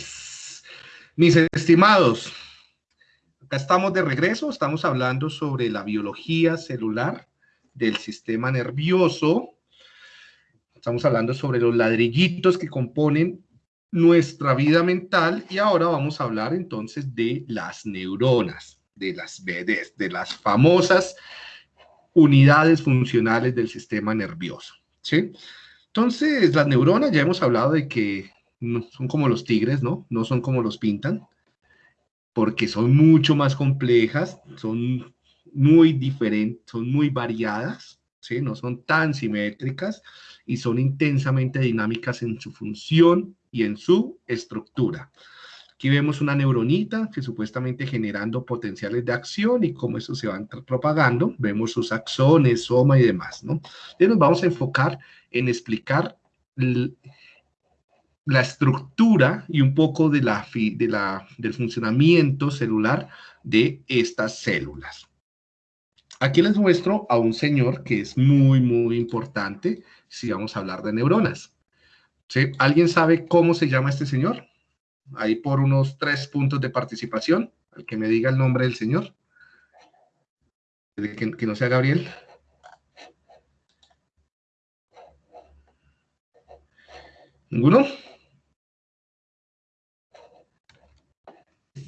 pues, mis estimados, acá estamos de regreso, estamos hablando sobre la biología celular del sistema nervioso. Estamos hablando sobre los ladrillitos que componen nuestra vida mental y ahora vamos a hablar entonces de las neuronas, de las BDs, de las famosas unidades funcionales del sistema nervioso. ¿sí? Entonces, las neuronas, ya hemos hablado de que no, son como los tigres, ¿no? No son como los pintan, porque son mucho más complejas, son muy diferentes, son muy variadas, ¿sí? No son tan simétricas y son intensamente dinámicas en su función y en su estructura. Aquí vemos una neuronita que supuestamente generando potenciales de acción y cómo eso se va propagando. Vemos sus axones, soma y demás, ¿no? Entonces nos vamos a enfocar en explicar la estructura y un poco de la, de la, del funcionamiento celular de estas células. Aquí les muestro a un señor que es muy, muy importante si vamos a hablar de neuronas. ¿Alguien sabe cómo se llama este señor? ahí por unos tres puntos de participación, al que me diga el nombre del señor, que, que no sea Gabriel. ¿Ninguno?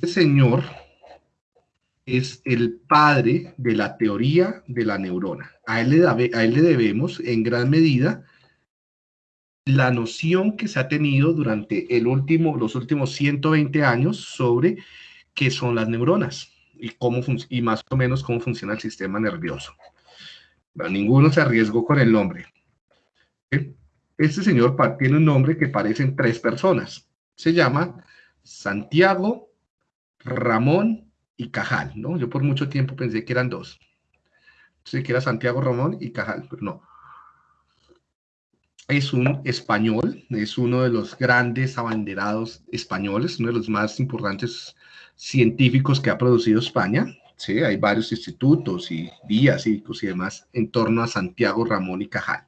Este señor es el padre de la teoría de la neurona. A él le, debemos en gran medida la noción que se ha tenido durante el último, los últimos 120 años sobre qué son las neuronas y, cómo y más o menos cómo funciona el sistema nervioso. ninguno se arriesgó con el nombre. Este señor tiene un nombre que parecen tres personas. Se llama Santiago, Ramón y Cajal, ¿no? Yo por mucho tiempo pensé que eran dos. Pensé que era Santiago, Ramón y Cajal, pero no es un español, es uno de los grandes abanderados españoles, uno de los más importantes científicos que ha producido España. ¿sí? Hay varios institutos y vías y demás en torno a Santiago Ramón y Cajal.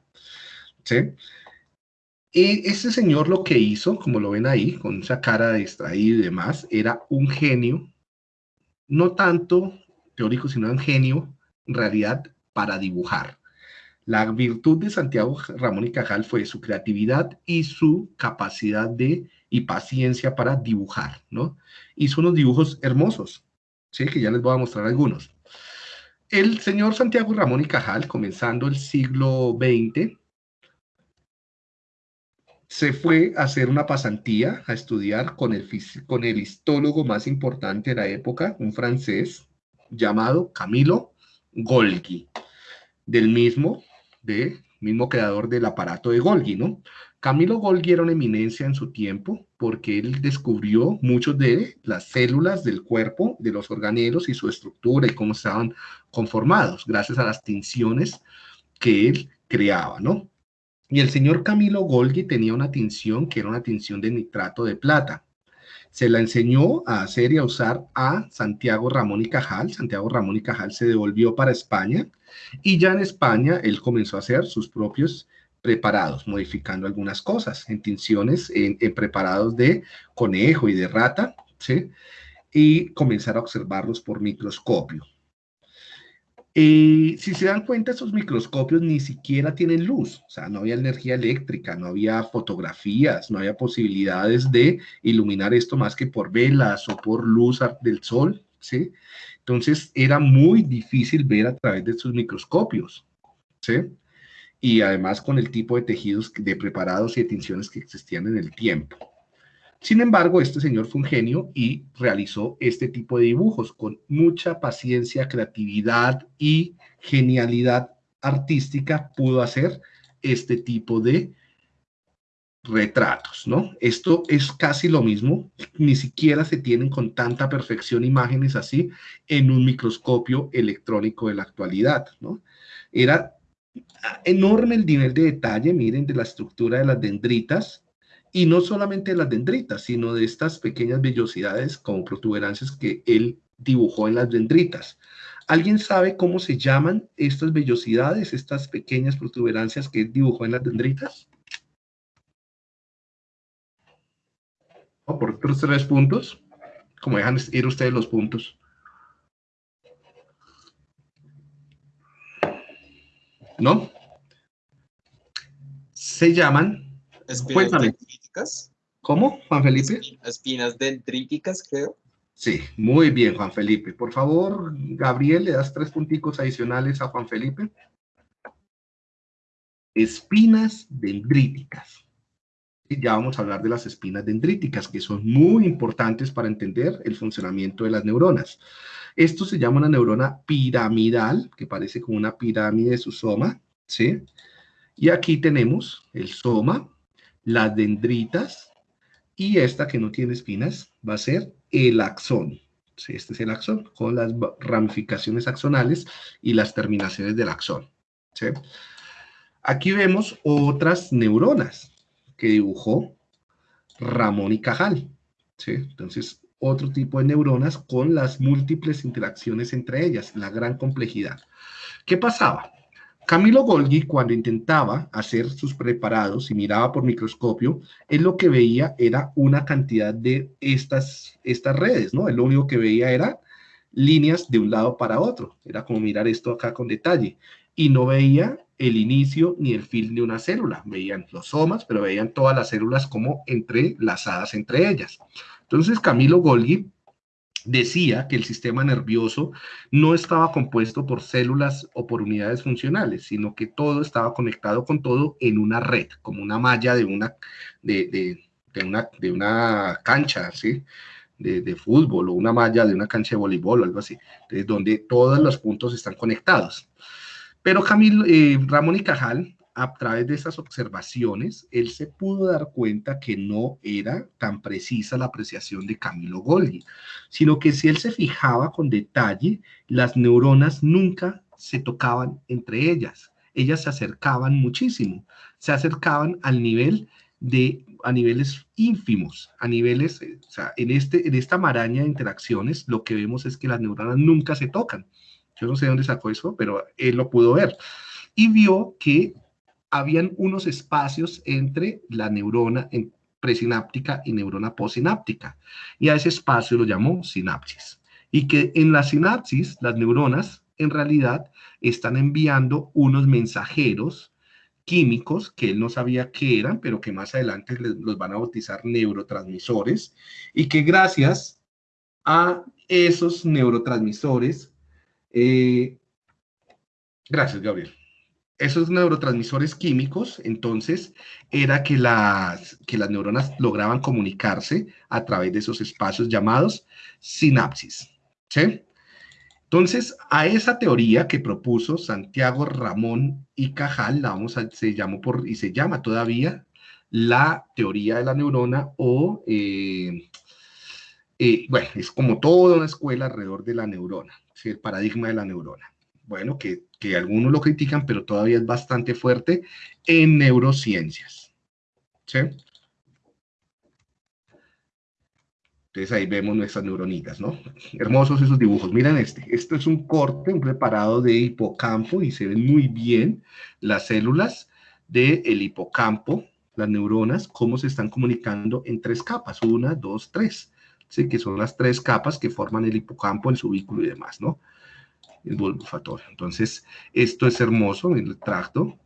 ¿sí? Y ese señor lo que hizo, como lo ven ahí, con esa cara distraída y demás, era un genio, no tanto teórico, sino un genio, en realidad, para dibujar. La virtud de Santiago Ramón y Cajal fue su creatividad y su capacidad de y paciencia para dibujar, ¿no? Hizo unos dibujos hermosos, ¿sí? Que ya les voy a mostrar algunos. El señor Santiago Ramón y Cajal, comenzando el siglo XX, se fue a hacer una pasantía, a estudiar con el, con el histólogo más importante de la época, un francés llamado Camilo Golgi. Del mismo de mismo creador del aparato de Golgi, ¿no? Camilo Golgi era una eminencia en su tiempo porque él descubrió muchos de las células del cuerpo, de los organelos y su estructura y cómo estaban conformados, gracias a las tinciones que él creaba, ¿no? Y el señor Camilo Golgi tenía una tinción que era una tinción de nitrato de plata se la enseñó a hacer y a usar a Santiago Ramón y Cajal. Santiago Ramón y Cajal se devolvió para España y ya en España él comenzó a hacer sus propios preparados, modificando algunas cosas en tinciones, en, preparados de conejo y de rata, ¿sí? y comenzar a observarlos por microscopio. Y si se dan cuenta, esos microscopios ni siquiera tienen luz, o sea, no había energía eléctrica, no había fotografías, no había posibilidades de iluminar esto más que por velas o por luz del sol, ¿sí? Entonces era muy difícil ver a través de estos microscopios, ¿sí? Y además con el tipo de tejidos de preparados y de tinciones que existían en el tiempo. Sin embargo, este señor fue un genio y realizó este tipo de dibujos con mucha paciencia, creatividad y genialidad artística. Pudo hacer este tipo de retratos, ¿no? Esto es casi lo mismo, ni siquiera se tienen con tanta perfección imágenes así en un microscopio electrónico de la actualidad, ¿no? Era enorme el nivel de detalle, miren, de la estructura de las dendritas, y no solamente de las dendritas, sino de estas pequeñas vellosidades como protuberancias que él dibujó en las dendritas. ¿Alguien sabe cómo se llaman estas vellosidades, estas pequeñas protuberancias que él dibujó en las dendritas? O por otros tres puntos, como dejan ir ustedes los puntos. ¿No? Se llaman... Espinas dendríticas. ¿Cómo, Juan Felipe? Espinas dendríticas, creo. Sí, muy bien, Juan Felipe. Por favor, Gabriel, le das tres punticos adicionales a Juan Felipe. Espinas dendríticas. Y ya vamos a hablar de las espinas dendríticas, que son muy importantes para entender el funcionamiento de las neuronas. Esto se llama una neurona piramidal, que parece como una pirámide de su soma, ¿sí? Y aquí tenemos el soma, las dendritas, y esta que no tiene espinas va a ser el axón. Este es el axón, con las ramificaciones axonales y las terminaciones del axón. ¿sí? Aquí vemos otras neuronas que dibujó Ramón y Cajal. ¿sí? Entonces, otro tipo de neuronas con las múltiples interacciones entre ellas, la gran complejidad. ¿Qué pasaba? Camilo Golgi, cuando intentaba hacer sus preparados y miraba por microscopio, él lo que veía era una cantidad de estas, estas redes, ¿no? Él lo único que veía era líneas de un lado para otro. Era como mirar esto acá con detalle. Y no veía el inicio ni el fin de una célula. Veían los somas, pero veían todas las células como entrelazadas entre ellas. Entonces Camilo Golgi decía que el sistema nervioso no estaba compuesto por células o por unidades funcionales, sino que todo estaba conectado con todo en una red, como una malla de una, de, una, de una cancha, ¿sí? De, fútbol o una malla de una cancha de voleibol o algo así, donde todos los puntos están conectados. Pero Camilo, eh, Ramón y Cajal a través de esas observaciones, él se pudo dar cuenta que no era tan precisa la apreciación de Camilo Golgi, sino que si él se fijaba con detalle, las neuronas nunca se tocaban entre ellas, ellas se acercaban muchísimo, se acercaban al nivel de, a niveles ínfimos, a niveles, eh, o sea, en, este, en esta maraña de interacciones, lo que vemos es que las neuronas nunca se tocan. Yo no sé dónde sacó eso, pero él lo pudo ver. Y vio que habían unos espacios entre la neurona presináptica y neurona posináptica. Y a ese espacio lo llamó sinapsis. Y que en la sinapsis, las neuronas en realidad están enviando unos mensajeros químicos que él no sabía qué eran, pero que más adelante los van a bautizar neurotransmisores, y que gracias a esos neurotransmisores, eh, gracias Gabriel, esos neurotransmisores químicos, entonces, era que las, que las neuronas lograban comunicarse a través de esos espacios llamados sinapsis. ¿sí? Entonces, a esa teoría que propuso Santiago Ramón y Cajal, la vamos a, se llamó por, y se llama todavía la teoría de la neurona o, eh, eh, bueno, es como toda una escuela alrededor de la neurona, el paradigma de la neurona bueno, que, algunos lo critican, pero todavía es bastante fuerte en neurociencias. Entonces ahí vemos nuestras neuronitas, ¿no? Hermosos esos dibujos. Miren este. Esto es un corte, un preparado de hipocampo y se ven muy bien las células del hipocampo, las neuronas, cómo se están comunicando en tres capas. Una, dos, tres. ¿sí? Que son las tres capas que forman el hipocampo, el subículo y demás, ¿no? El factor. Entonces, esto es hermoso, el tracto.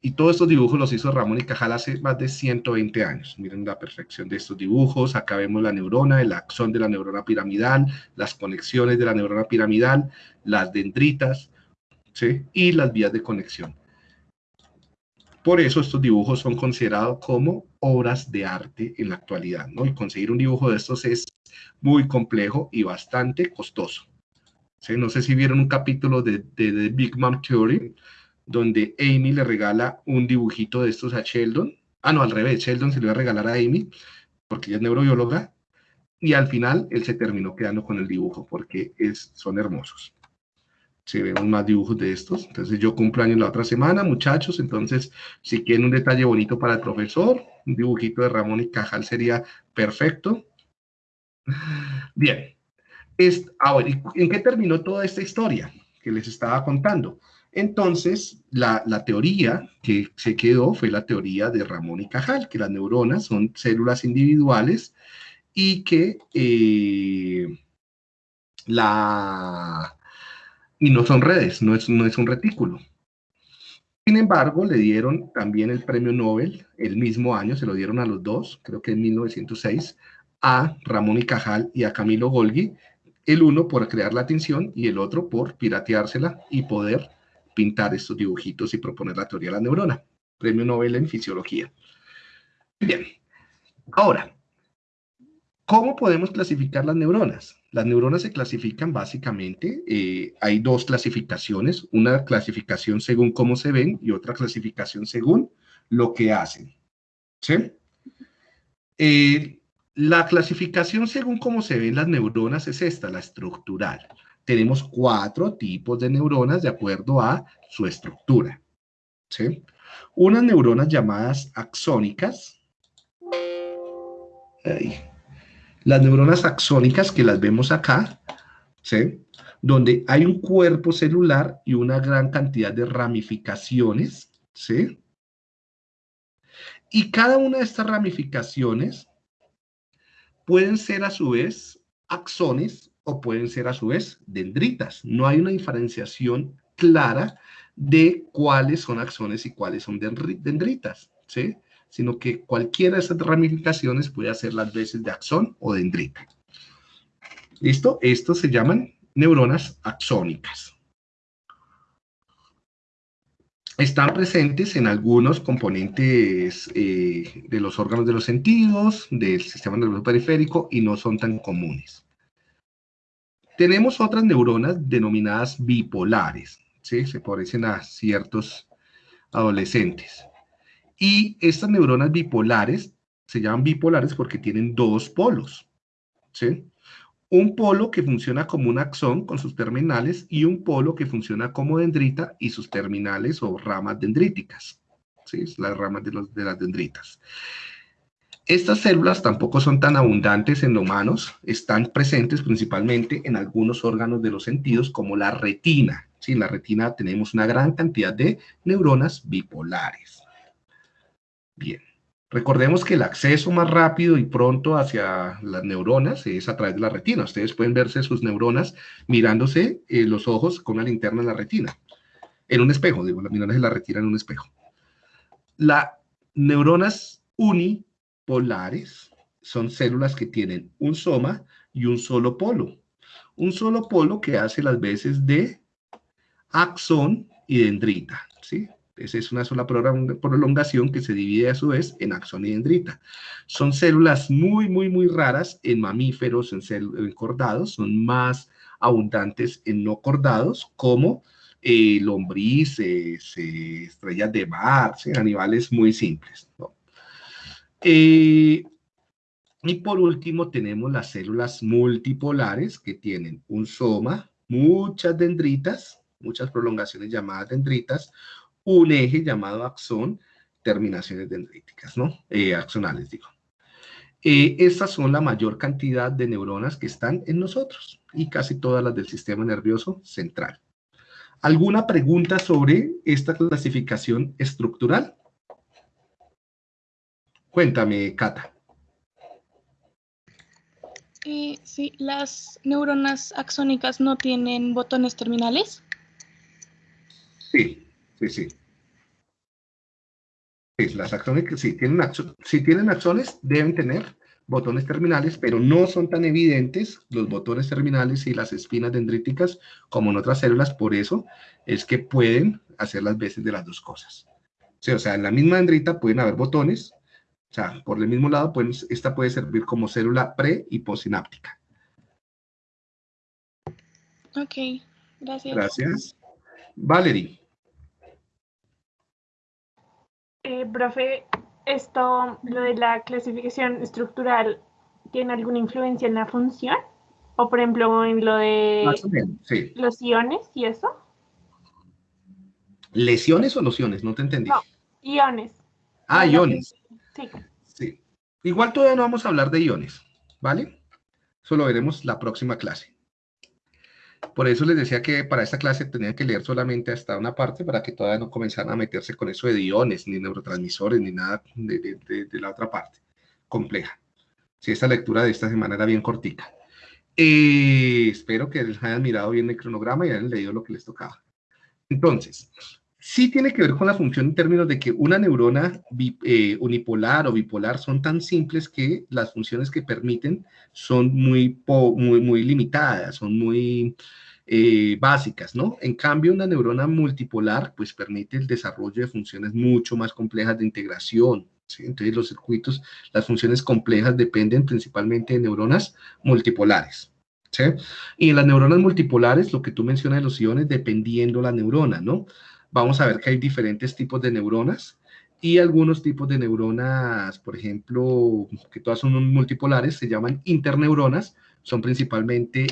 Y todos estos dibujos los hizo Ramón y Cajal hace más de 120 años. Miren la perfección de estos dibujos. Acá vemos la neurona, el axón de la neurona piramidal, las conexiones de la neurona piramidal, las dendritas, ¿sí? Y las vías de conexión. Por eso estos dibujos son considerados como obras de arte en la actualidad, ¿no? Y conseguir un dibujo de estos es muy complejo y bastante costoso. No sé si vieron un capítulo de, The Big Mom Theory, donde Amy le regala un dibujito de estos a Sheldon. Ah, no, al revés, Sheldon se le va a regalar a Amy, porque ella es neurobióloga, y al final él se terminó quedando con el dibujo, porque es, son hermosos. Si vemos más dibujos de estos. Entonces yo cumplo años la otra semana, muchachos, entonces si quieren un detalle bonito para el profesor, un dibujito de Ramón y Cajal sería perfecto. Bien, ahora, ¿en qué terminó toda esta historia que les estaba contando? Entonces, la, teoría que se quedó fue la teoría de Ramón y Cajal, que las neuronas son células individuales y que eh, la... y no son redes, no es, no es un retículo. Sin embargo, le dieron también el premio Nobel el mismo año, se lo dieron a los dos, creo que en 1906, a Ramón y Cajal y a Camilo Golgi, el uno por crear la atención y el otro por pirateársela y poder pintar estos dibujitos y proponer la teoría de la neurona. Premio Nobel en Fisiología. Bien, ahora, ¿cómo podemos clasificar las neuronas? Las neuronas se clasifican básicamente, eh, hay dos clasificaciones, una clasificación según cómo se ven y otra clasificación según lo que hacen. ¿Sí? Eh, la clasificación según cómo se ven las neuronas es esta, la estructural. Tenemos cuatro tipos de neuronas de acuerdo a su estructura. ¿sí? Unas neuronas llamadas axónicas. Las neuronas axónicas que las vemos acá, ¿sí? donde hay un cuerpo celular y una gran cantidad de ramificaciones. ¿sí? Y cada una de estas ramificaciones pueden ser a su vez axones o pueden ser a su vez dendritas. No hay una diferenciación clara de cuáles son axones y cuáles son dendritas, ¿sí? Sino que cualquiera de esas ramificaciones puede hacer las veces de axón o dendrita. ¿Listo? Estos se llaman neuronas axónicas. Están presentes en algunos componentes eh, de los órganos de los sentidos, del sistema nervioso periférico y no son tan comunes. Tenemos otras neuronas denominadas bipolares, ¿sí? se parecen a ciertos adolescentes. Y estas neuronas bipolares se llaman bipolares porque tienen dos polos. ¿sí? Un polo que funciona como un axón con sus terminales y un polo que funciona como dendrita y sus terminales o ramas dendríticas. ¿sí? Las ramas de, de las dendritas. Estas células tampoco son tan abundantes en humanos, están presentes principalmente en algunos órganos de los sentidos como la retina. ¿sí? En la retina tenemos una gran cantidad de neuronas bipolares. Bien. Recordemos que el acceso más rápido y pronto hacia las neuronas es a través de la retina. Ustedes pueden verse sus neuronas mirándose eh, los ojos con una linterna en la retina. En un espejo, digo, las la retina en un espejo. Las neuronas unipolares son células que tienen un soma y un solo polo. Un solo polo que hace las veces de axón y dendrita, ¿sí? Esa es una sola prolongación que se divide a su vez en axón y dendrita. Son células muy, muy, muy raras en mamíferos, en, cordados, son más abundantes en no cordados, como eh, lombrices, eh, estrellas de mar, animales muy simples. Eh, y por último tenemos las células multipolares que tienen un soma, muchas dendritas, muchas prolongaciones llamadas dendritas, un eje llamado axón, terminaciones dendríticas, ¿no? Eh, axonales, digo. Eh, estas son la mayor cantidad de neuronas que están en nosotros y casi todas las del sistema nervioso central. ¿Alguna pregunta sobre esta clasificación estructural? Cuéntame, Cata. Eh, sí, las neuronas axónicas no tienen botones terminales. Sí, Sí, sí. las axones, si tienen, si tienen axones, deben tener botones terminales, pero no son tan evidentes los botones terminales y las espinas dendríticas como en otras células, por eso es que pueden hacer las veces de las dos cosas. o sea, en la misma dendrita pueden haber botones, o sea, por el mismo lado, pues, esta puede servir como célula pre y postsináptica. Ok, gracias. Gracias. Valerie. Eh, profe, esto, lo de la clasificación estructural, ¿tiene alguna influencia en la función? O por ejemplo, en lo de los iones y eso. ¿Lesiones o lociones? No te entendí. No, iones. Ah, iones. Sí. sí. Igual todavía no vamos a hablar de iones, ¿vale? Eso lo veremos la próxima clase. Por eso les decía que para esta clase tenían que leer solamente hasta una parte para que todavía no comenzaran a meterse con eso de iones, ni neurotransmisores, ni nada de, la otra parte compleja. Si esta lectura de esta semana era bien cortica. Eh, espero que les hayan mirado bien el cronograma y hayan leído lo que les tocaba. Entonces, sí tiene que ver con la función en términos de que una neurona eh, unipolar o bipolar son tan simples que las funciones que permiten son muy, muy, muy limitadas, son muy eh, básicas, ¿no? En cambio, una neurona multipolar, pues permite el desarrollo de funciones mucho más complejas de integración, ¿sí? Entonces, los circuitos, las funciones complejas dependen principalmente de neuronas multipolares, ¿sí? Y en las neuronas multipolares, lo que tú mencionas de los iones, dependiendo la neurona, ¿no? Vamos a ver que hay diferentes tipos de neuronas, y algunos tipos de neuronas, por ejemplo, que todas son multipolares, se llaman interneuronas, son principalmente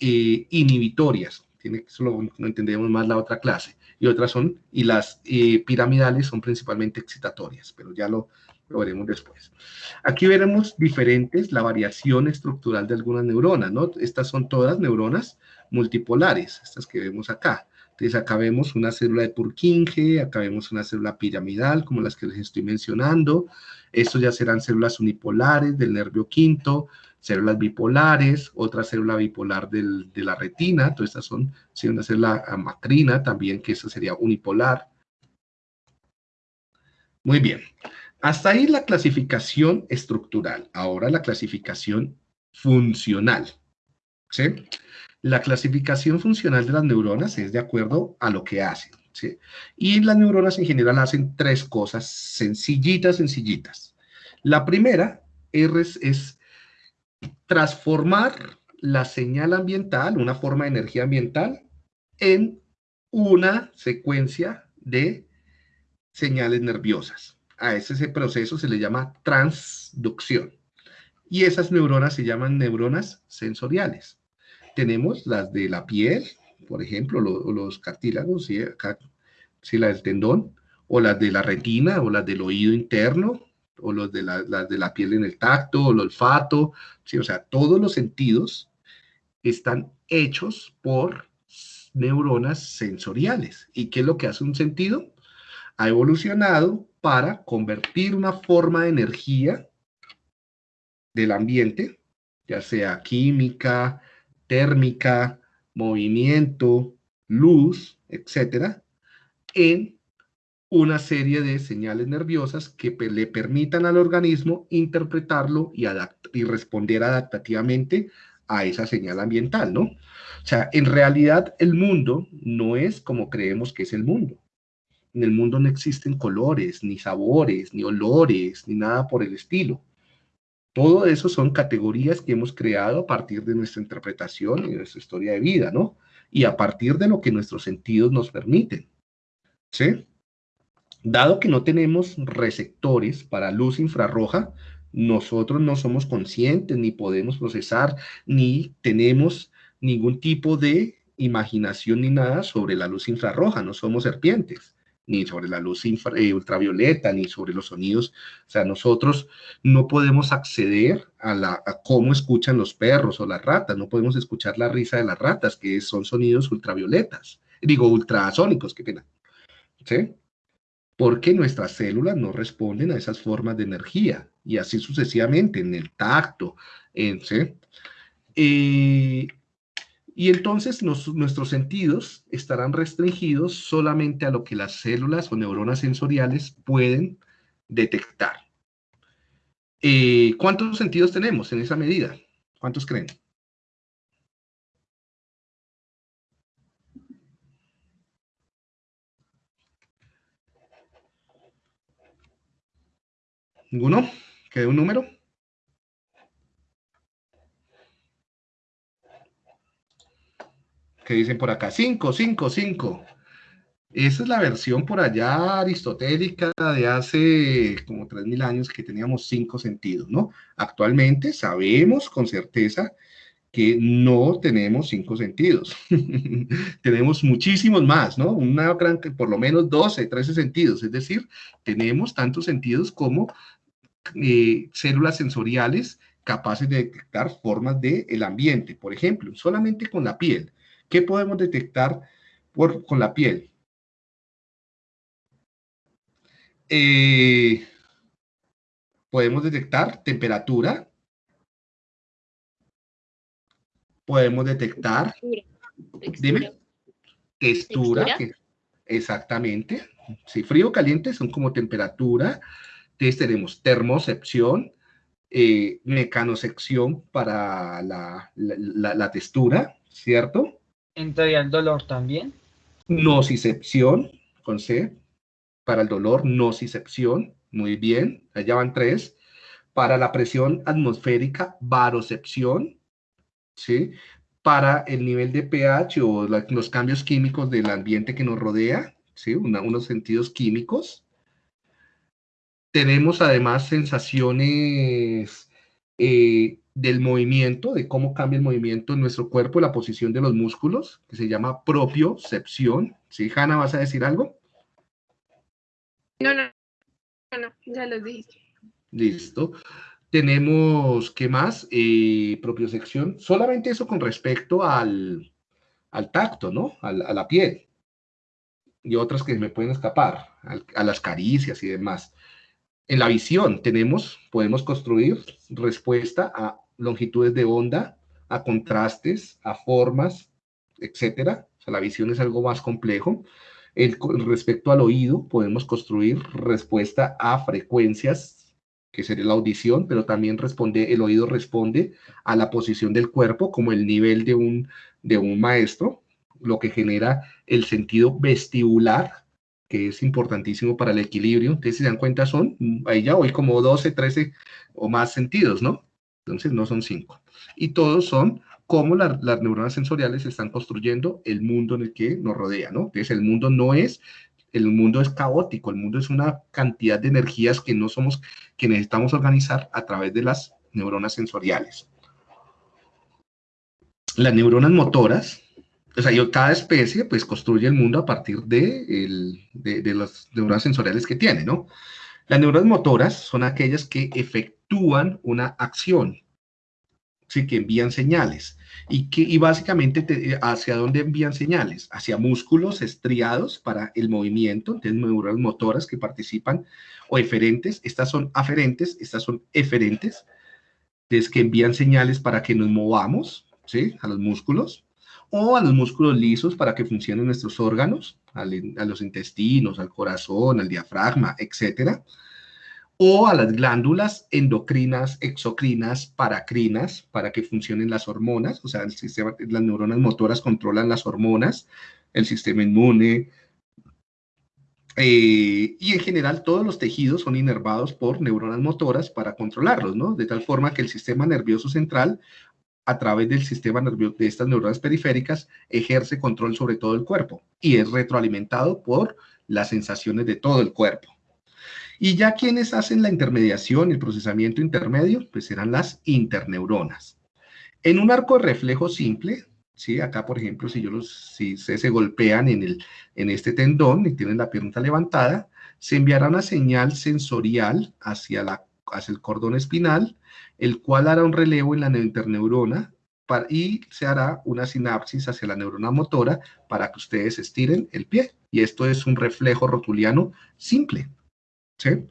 eh, inhibitorias, tiene, solo no entendemos más la otra clase, y otras son, y las eh, piramidales son principalmente excitatorias, pero ya lo, lo veremos después. Aquí veremos diferentes, la variación estructural de algunas neuronas, ¿no? Estas son todas neuronas multipolares, estas que vemos acá. Entonces acá una célula de Purkinje, acá vemos una célula piramidal, como las que les estoy mencionando. Estos ya serán células unipolares del nervio quinto, células bipolares, otra célula bipolar de la retina, todas estas son, una célula macrina también, que esa sería unipolar. Muy bien, hasta ahí la clasificación estructural, ahora la clasificación funcional, La clasificación funcional de las neuronas es de acuerdo a lo que hacen. Y las neuronas en general hacen tres cosas sencillitas, sencillitas. La primera es transformar la señal ambiental, una forma de energía ambiental, en una secuencia de señales nerviosas. A ese, proceso se le llama transducción. Y esas neuronas se llaman neuronas sensoriales. Tenemos las de la piel, por ejemplo, los cartílagos, ¿sí? Acá, la del tendón, o las de la retina, o las del oído interno, o los de la, de la piel en el tacto, o el olfato, ¿sí? o sea, todos los sentidos están hechos por neuronas sensoriales. ¿Y qué es lo que hace un sentido? Ha evolucionado para convertir una forma de energía del ambiente, ya sea química, térmica, movimiento, luz, etcétera, en una serie de señales nerviosas que le permitan al organismo interpretarlo y, y responder adaptativamente a esa señal ambiental, ¿no? O sea, en realidad el mundo no es como creemos que es el mundo. En el mundo no existen colores, ni sabores, ni olores, ni nada por el estilo. Todo eso son categorías que hemos creado a partir de nuestra interpretación y de nuestra historia de vida, ¿no? Y a partir de lo que nuestros sentidos nos permiten. ¿Sí? Dado que no tenemos receptores para luz infrarroja, nosotros no somos conscientes, ni podemos procesar, ni tenemos ningún tipo de imaginación ni nada sobre la luz infrarroja, no somos serpientes, ni sobre la luz eh, ultravioleta, ni sobre los sonidos. O sea, nosotros no podemos acceder a, la, cómo escuchan los perros o las ratas, no podemos escuchar la risa de las ratas, que son sonidos ultravioletas, digo, ultrasónicos, qué pena. ¿Sí? porque nuestras células no responden a esas formas de energía y así sucesivamente en el tacto. En, eh, y entonces nuestros sentidos estarán restringidos solamente a lo que las células o neuronas sensoriales pueden detectar. Eh, ¿Cuántos sentidos tenemos en esa medida? ¿Cuántos creen? ¿Ninguno? ¿Queda un número? ¿Qué dicen por acá? Cinco, cinco, cinco. Esa es la versión por allá aristotélica de hace como 3.000 años que teníamos cinco sentidos, ¿no? Actualmente sabemos con certeza que no tenemos cinco sentidos. tenemos muchísimos más, ¿no? Una gran, por lo menos 12, 13 sentidos. Es decir, tenemos tantos sentidos como eh, células sensoriales capaces de detectar formas del el ambiente. Por ejemplo, solamente con la piel. ¿Qué podemos detectar por, con la piel? Eh, podemos detectar temperatura. Podemos detectar... Dime. Textura. exactamente. Si frío o caliente son como temperatura. Entonces tenemos termocepción, eh, mecanosección para la, la, textura, ¿cierto? ¿Entraría el dolor también? Nocicepción, con C, para el dolor, nocicepción, muy bien, allá van tres. Para la presión atmosférica, barocepción, ¿sí? Para el nivel de pH o los cambios químicos del ambiente que nos rodea, ¿sí? unos sentidos químicos, tenemos además sensaciones eh, del movimiento, de cómo cambia el movimiento en nuestro cuerpo, la posición de los músculos, que se llama propiocepción. ¿Sí, Hanna, vas a decir algo? No, no, no, ya lo dijiste. Listo. Tenemos, ¿qué más? Eh, propiocepción. Solamente eso con respecto al, tacto, ¿no? a la piel. Y otras que me pueden escapar, a las caricias y demás. En la visión tenemos, podemos construir respuesta a longitudes de onda, a contrastes, a formas, etcétera. O sea, la visión es algo más complejo. El, respecto al oído, podemos construir respuesta a frecuencias, que sería la audición, pero también responde, el oído responde a la posición del cuerpo como el nivel de un, de un maestro, lo que genera el sentido vestibular, que es importantísimo para el equilibrio. Entonces, se dan cuenta, son, ahí ya hoy como 12, 13 o más sentidos, ¿no? Entonces, no son cinco. Y todos son cómo las neuronas sensoriales están construyendo el mundo en el que nos rodea, ¿no? Entonces, el mundo no es, el mundo es caótico, el mundo es una cantidad de energías que no somos, que necesitamos organizar a través de las neuronas sensoriales. Las neuronas motoras o sea, yo, cada especie pues construye el mundo a partir de, el, de, las neuronas sensoriales que tiene, ¿no? Las neuronas motoras son aquellas que efectúan una acción, ¿sí? que envían señales. Y, que, y básicamente, ¿hacia dónde envían señales? Hacia músculos estriados para el movimiento, entonces neuronas motoras que participan, o eferentes, estas son aferentes, estas son eferentes, es que envían señales para que nos movamos, ¿sí? A los músculos o a los músculos lisos para que funcionen nuestros órganos, a los intestinos, al corazón, al diafragma, etcétera, o a las glándulas endocrinas, exocrinas, paracrinas, para que funcionen las hormonas, o sea, el sistema, las neuronas motoras controlan las hormonas, el sistema inmune, eh, y en general todos los tejidos son inervados por neuronas motoras para controlarlos, ¿no? De tal forma que el sistema nervioso central a través del sistema nervioso de estas neuronas periféricas ejerce control sobre todo el cuerpo y es retroalimentado por las sensaciones de todo el cuerpo. Y ya quienes hacen la intermediación, el procesamiento intermedio, pues serán las interneuronas. En un arco de reflejo simple, ¿sí? acá por ejemplo, si, yo los, si se, golpean en, el, en este tendón y tienen la pierna levantada, se enviará una señal sensorial hacia, la, hacia el cordón espinal, el cual hará un relevo en la interneurona y se hará una sinapsis hacia la neurona motora para que ustedes estiren el pie. Y esto es un reflejo rotuliano simple. ¿sí?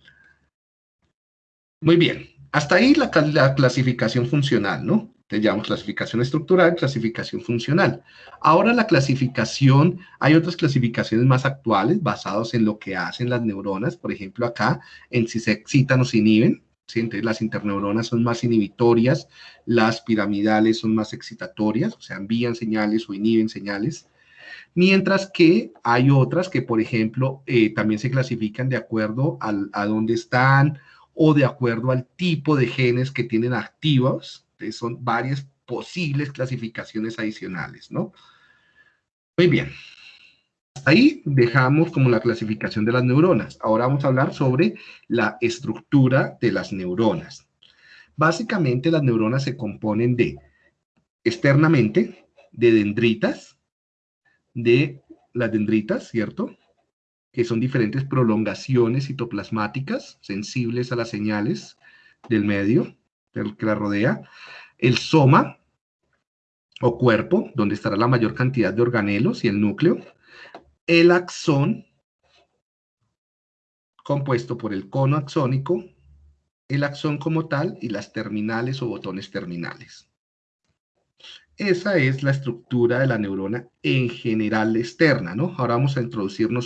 Muy bien. Hasta ahí la, clasificación funcional, ¿no? Llamamos clasificación estructural, clasificación funcional. Ahora la clasificación, hay otras clasificaciones más actuales basadas en lo que hacen las neuronas, por ejemplo acá, en si se excitan o se inhiben, entonces las interneuronas son más inhibitorias, las piramidales son más excitatorias, o sea, envían señales o inhiben señales, mientras que hay otras que, por ejemplo, eh, también se clasifican de acuerdo a dónde están o de acuerdo al tipo de genes que tienen activos. Son varias posibles clasificaciones adicionales, ¿no? Muy bien ahí dejamos como la clasificación de las neuronas. Ahora vamos a hablar sobre la estructura de las neuronas. Básicamente las neuronas se componen de, externamente, de dendritas, de las dendritas, ¿cierto? Que son diferentes prolongaciones citoplasmáticas sensibles a las señales del medio del que la rodea. El soma, o cuerpo, donde estará la mayor cantidad de organelos y el núcleo. El axón, compuesto por el cono axónico, el axón como tal y las terminales o botones terminales. Esa es la estructura de la neurona en general externa, ¿no? Ahora vamos a introducirnos